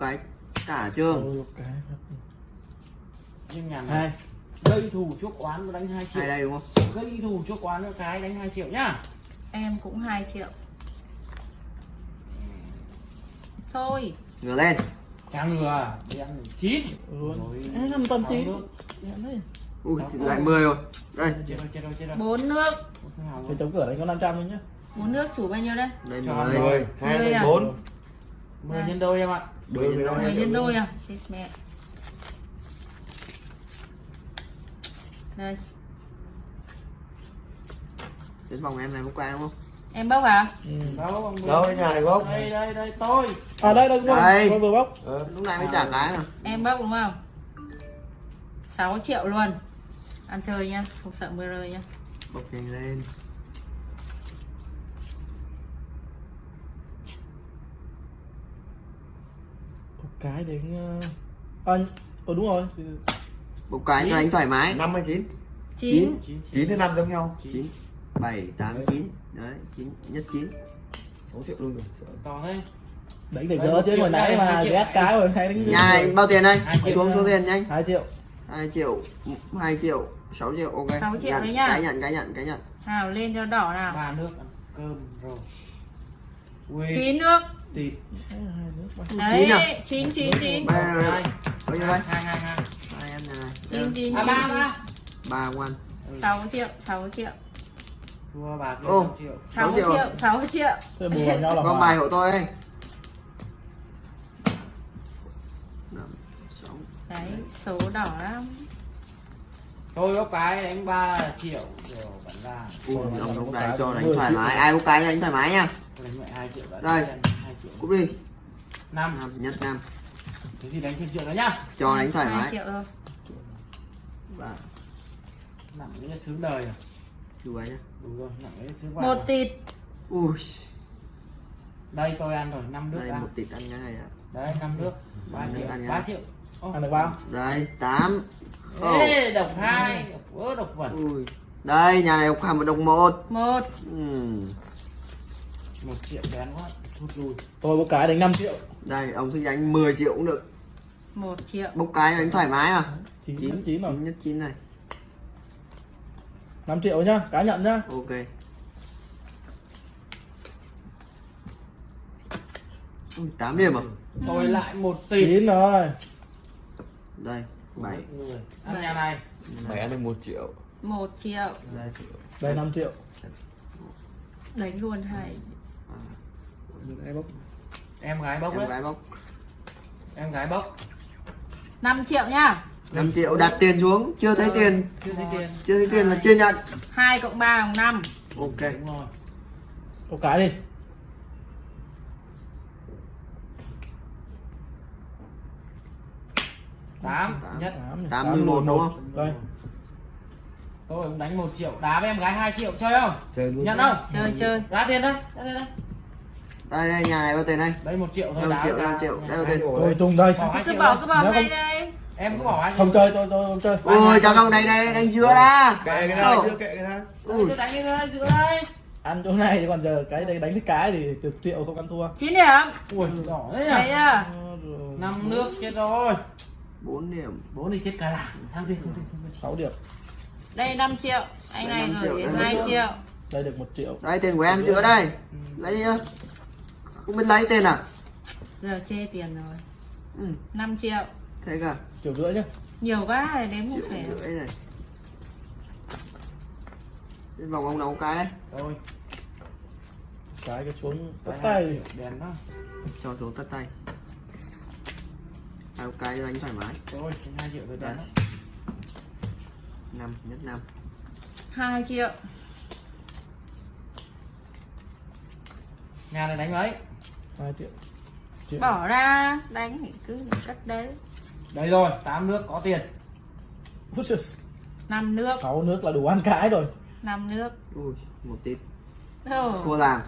cái cả trường. Hai. này gây thù chuốc oán và đánh 2 triệu. Hai đây đúng không? Gây thù chuốc oán cho cái đánh 2 triệu nhá. Em cũng 2 triệu. Thôi. Ngửa lên. Càng ngừa đen chín. Nước. Đen đấy. ui lại 10 rồi. Đây. Bốn nước. Rồi. chống cửa đấy có 500 thôi nhá. Bốn nước chủ bao nhiêu đây? Đây Cho 10 mười. hai à? bốn mười nhân đôi em ạ. Đôi với Mười mười nó nhân đôi à? Chết mẹ. Đây. Đến vòng em này bốc qua đúng không? Em bốc hả ừ. đâu đâu cái nhà này bốc đây đây đây tôi. À đây đây Đây. tôi vừa bóc. Ờ. lúc này mới trả cái mà. Em bốc đúng không? 6 triệu luôn. Ăn chơi nhá không sợ mưa rơi nhá. Bốc nhanh lên cái đến ờ à, ờ đúng rồi. Bốc cái cho đánh thoải mái. Năm hay chín? 9 chín. Chín hay năm giống nhau? 9 7 8 9 đấy. 9 nhất 9 sáu triệu luôn rồi. To thế. Đánh để một chứ hồi nãy mà hai ghét cái rồi hay đánh nhà này bao tiền đây? Hai triệu. xuống số tiền nhanh. 2 triệu. 2 triệu 2 triệu 6 triệu ok. Sáu triệu đấy nhá. cái nhận cái nhận cái nhận. Nào lên cho đỏ nào. Ba nước cơm rồi. Ui, 9 nước ba. À? đấy 9 9 9 Ba- hai bao nhiêu đây? hai hai hai hai. Em này 9 9 à ba. Ba ba quan 6 triệu 6 triệu. Thua bạc lên Ô. năm triệu. 6 triệu. triệu 6 triệu. Thế bù vào nhau là con bài hộ tôi đây. Đấy số đỏ lắm. Tôi có cái đánh 3 triệu rồi vẫn là Ui, ông cái cho đánh thoải mái. Ai bốc cái đánh thoải mái nha. Đánh mẹ 2 triệu Đây. Triệu cúp đi. Năm. Năm nhất năm. Thế thì đánh thêm triệu nữa nhá. Cho đánh thoải 2 mái. triệu thôi ba. Nặng cái sướng đời rồi chú ấy nhá. Đúng rồi nặng cái sướng vàng một tịt. Ui. Đây tôi ăn rồi 5 nước đây ăn một tịt ăn cái này ạ. Đấy 5 nước. 3 Năm nước triệu ăn 3 nhá. triệu. Ăn được bao? đây tám. Ồ. Ê, độc hai. Độc độc vẩn ui. Đây nhà này độc hàm một độc một. Một. Một triệu bén quá Tôi bốc cái đánh 5 triệu. Đây ông thích đánh 10 triệu cũng được. Một triệu. Bốc cái đánh thoải mái 9 chín 9 chín rồi chín nhất chín này. 5 triệu nhá cá nhận nhá. Ok. Ui tám điểm à? Tôi lại một tỷ. 9 rồi. Đây bảy. Người. Ăn nhà này. Mày ăn được một triệu. Một triệu. Đây. Đây 5 triệu. Đánh luôn hai Đây bốc. Em gái bốc em đấy. gái bốc. Em gái bốc. 5 triệu nhá 5 triệu đặt tiền xuống. Chưa thấy tiền. chưa thấy tiền. Chưa thấy tiền là chưa nhận. 2 cộng 3 bằng 5 ok. Đúng rồi. Bốc cái đi. Tám. Tám. nhất. Tám mười một đúng không? Đây. Tôi cũng đánh một triệu. Đá với em gái 2 triệu. Chơi không? Chơi luôn nhận không? Chơi chơi. Ra tiền đây ra tiền đây đây đây nhà này bao tiền đây? Đây một triệu thôi 5 đá triệu với 5 đá. triệu. Đây bao hai tiền Tôi tung đây. Hai cứ bỏ đây. cứ bỏ ngay không- đây. Em cứ bỏ hai Không chơi tôi tôi không chơi. Ui cháu không đánh đây đánh giữa ra kệ cái chưa kệ cái này. Đây, tôi đánh như thế giữa đây. Ăn chỗ này còn giờ cái đây đánh cái cái thì chục triệu không ăn thua. 9 điểm. Ui đỏ thế nhỉ? Chưa năm nước chết rồi. 4 điểm. Bố đi chết cả làng. Sang tiền 6 điểm. Đây 5 triệu. Anh Đây này 5 triệu, gửi đây 2 5 triệu. đây được 1 triệu. Đây tiền của em giữa đây? Lấy đi nhá không biết lấy tiền à? Giờ chê tiền rồi. Ừ, 5 triệu. Thế cả triệu rưỡi nhá. Nhiều quá rồi đếm không triệu thể rưỡi này. Đến vòng ông nấu cái đấy rồi cái cái xuống hai tay. triệu, đèn đó cho xuống tất tay. Hai cái cho đánh thoải mái. Rồi hai triệu rồi đó năm nhất năm. 2 triệu. Nhà này đánh mấy 2 triệu. Triệu. Bỏ ra đánh thì cứ cất đấy. Đây rồi tám nước có tiền. 5 nước. Sáu nước là đủ ăn cái rồi. 5 nước. Ui một tít Ồ, thua làng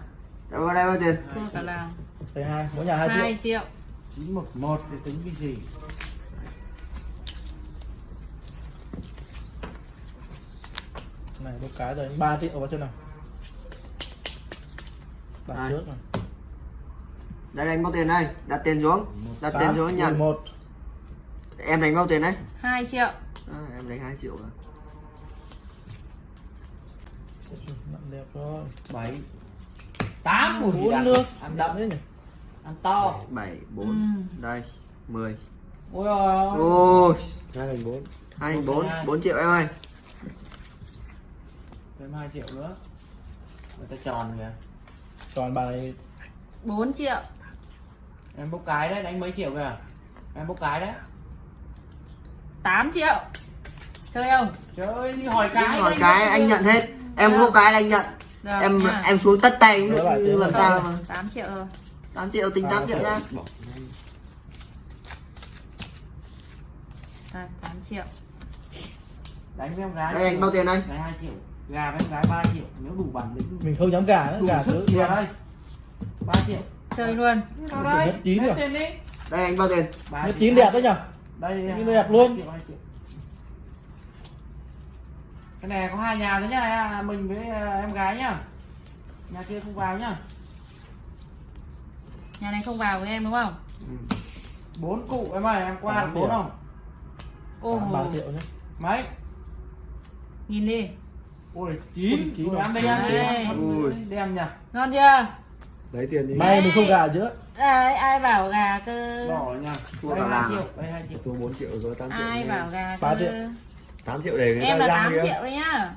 đây bao đây bao tiền? Thua cả làng đây hai mỗi nhà 2 triệu. 2 triệu. Chín một một thì tính cái gì? Này bốc cái rồi. 3 triệu vào xem nào. Đặt trước này đây đánh bao tiền đây. Đặt tiền xuống. Đặt tiền tám xuống nhận một. Em đánh bao tiền đấy? 2 triệu. À, em đánh 2 triệu rồi. Đẹp rồi bảy tám đậm. nước. Ăn đậm đấy nhỉ? Ăn to. 7 4 Ừ. đây 10 ôi ôi ôi. Hai thành bốn. Hai bốn bốn. triệu em ơi. Thêm hai triệu nữa. Người ta tròn kìa. Còn bà này 4 triệu em bốc cái đấy đánh mấy triệu kìa. Em bốc cái đấy. 8 triệu. Chơi không? Trời ơi đi hỏi cái hỏi đấy, cái anh nhận hết. Em không cái là anh nhận. Được em nha. em xuống tất tay cũng được tiền làm sao mà 8 triệu rồi. 8 triệu tính À, 8 triệu ra. Đây, 8 triệu. Đánh với em gái đây anh bao tiền đây? Đánh hai triệu. Gà với em gái 3 triệu. Nếu đủ bản lĩnh. Mình không dám gà nữa đủ gà sức. đen đây. 3 triệu chơi luôn. Hết rồi. tiền đi. Đây anh bao tiền? Triệu. chín đẹp đấy nhở? Đây đẹp luôn. triệu, triệu. cái này có hai nhà thôi nhá mình với à, em gái nhá. Nhà kia không vào nhá. Nhà này không vào với em đúng không? Bốn cụ em ơi em qua được bốn không? Ô ba triệu nhé mấy? Nhìn đi. Ôi chín. Chín Ôi, rồi. ăn đây đây đem nhỉ? Ngon chưa lấy tiền đi. May mình không gà chứ. Đấy, ai bảo gà cơ? Đỏ nha Thua cả làng. triệu. Đây hai triệu. Số 4 triệu rồi 8 triệu ai bảo gà Ba cơ? triệu. 8 triệu để người em ta là răng 8 kìa triệu đấy nhá.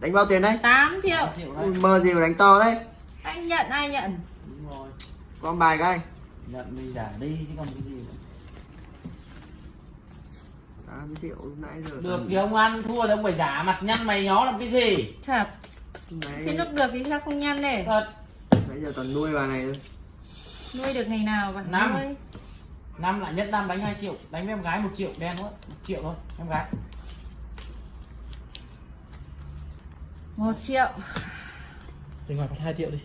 Đánh bao tiền đây? 8 triệu. Ui, đấy mơ gì mà đánh to đấy anh nhận ai nhận? Đúng rồi. Con bài cái. Nhận đi giả đi chứ còn cái gì nữa. 8 triệu lúc nãy giờ được thì ông ăn thua thì ông phải giả mặt nhăn mày nhó làm cái gì? Thật. Đấy, lúc được thì sao không nhăn này thật nãy giờ toàn nuôi bà này thôi. Nuôi được ngày nào mà Năm. nuôi. Năm lại nhất năm đánh 2 triệu. Đánh với em gái một triệu đen thôi một triệu thôi em gái. Một triệu. Mình ngoài phải hai triệu đi.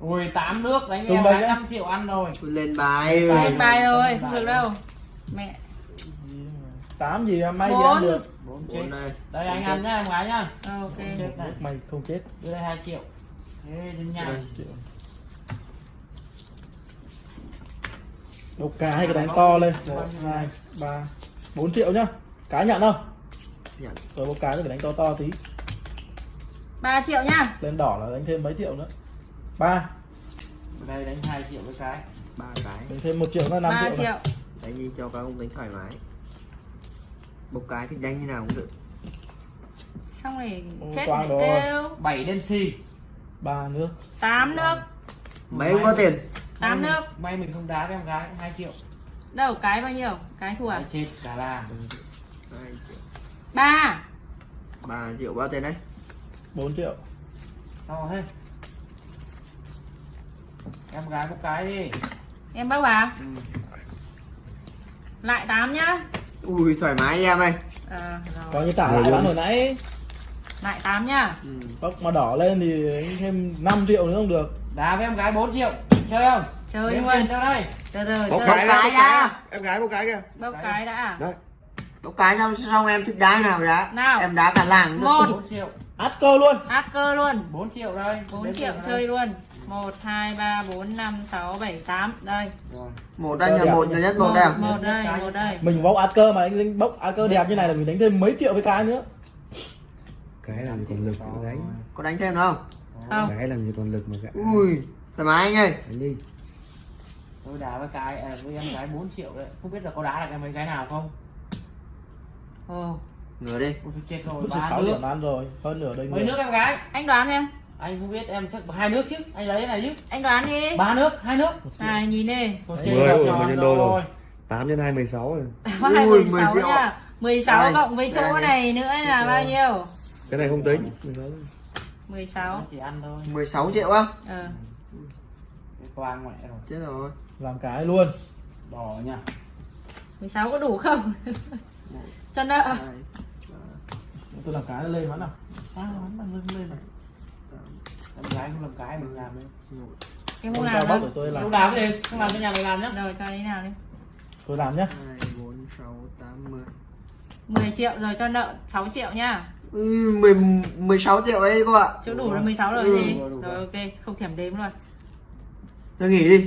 Ôi tám nước đánh Tung em nhá. 5 triệu ăn rồi. Lên bài Bài. lên bài rồi không được rồi. đâu. Mẹ. Tám gì mà may gì Bốn. ăn được? Bốn Bốn chết. đây. Đây anh ăn nhá em gái nhá. Ờ, ok. Mày không chết. Đưa đây 2 triệu. Thế đến nhà. Đây. triệu độc cá hay cái đánh to lên. Một hai ba bốn triệu nhá. Cá nhận không? Nhận. Rồi một cái phải đánh to to tí. 3 triệu nhá. Lên đỏ là đánh thêm mấy triệu nữa? Ba. Đây đánh 2 triệu với cái. Ba cái. Đánh thêm một triệu là năm 3 triệu, này. triệu đánh đi cho các ông đánh thoải mái. Bốc cái thì đánh như nào cũng được. Xong rồi chết rồi. kêu. 7 đen xì ba nước. 8 nước. Mấy ông có tiền 8 nước. may mình không đá với em gái 2 triệu. Đâu cái bao nhiêu? Cái thua à? Chết cả là hai triệu. 3 ba. Triệu bao tiền đấy 4 triệu. To thế. Em gái một cái đi. Em bác vào ừ. lại 8 nhá. Ui thoải mái em ơi. Ờ có như tả lại bán hồi nãy. Lại 8 nhá. Ừ. bốc mà đỏ lên thì thêm 5 triệu nữa không được. Đá với em gái 4 triệu chơi không? Chơi luôn tiền theo đây. Từ từ bốc chơi cái ra. em gái bốc cái kìa. Bốc cái đã đấy bốc cái xong xong em thích đá nào đá Nào. em đá cả làng. Một. 4 triệu. Át cơ luôn. Át cơ luôn. 4 triệu đây. 4 Đếm triệu chơi đây. luôn. 1 2 3 4 5 6 7 8 đây. Rồi. Một đây nhà một nhà nhất một đây à? một đây một đây. Mình bốc át cơ mà anh đánh bốc át cơ đẹp như này là mình đánh thêm mấy triệu với cái nữa. Cái làm gì còn lực nữa đánh. Có đánh thêm không? Không. Cái làm gì còn lực mà gạ ui thoải mái anh ơi. Đánh đi. Tôi đá với cái à, với em gái 4 triệu đấy. Không biết là có đá được em mấy cái nào không? Ồ. Nửa đi. Ôi, tôi chết rồi ba 6 nước. ăn rồi. Hơn nửa đây mấy nước em gái? Anh đoán em. Anh không biết em chắc hai nước chứ. Anh lấy cái này chứ. Anh đoán đi. Ba nước hai nước. Này nhìn đi. Tôi Đấy, chết mười rồi, mười nhân đôi rồi. rồi? 8 nhân 2 16 rồi. Có hai Ui, 16 10 triệu. nha. 16 Đây, cộng với chỗ này nữa là bao nhiêu? Cái này không tính. 16 thôi. 16 chỉ ăn thôi. 16 triệu á? Ờ cái quang mẹ rồi. Chết rồi. Làm cái luôn. Đỏ nha. 16 có đủ không? Cho nợ. Tôi làm cái lên bắn nào. À, lên lên này. Em gái không làm cái mình làm đi. Em không làm đâu tôi không làm làm cái gì? Không làm cái nhà này làm nhá. Rồi cho đi nào đi. Tôi làm nhá. Hai bốn sáu tám mười. 10 triệu rồi cho nợ 6 triệu nha Ừ, mười mười sáu triệu đấy cô ạ chỗ đủ là 16 rồi Ừ. gì rồi. ok không thèm đếm luôn tôi nghỉ đi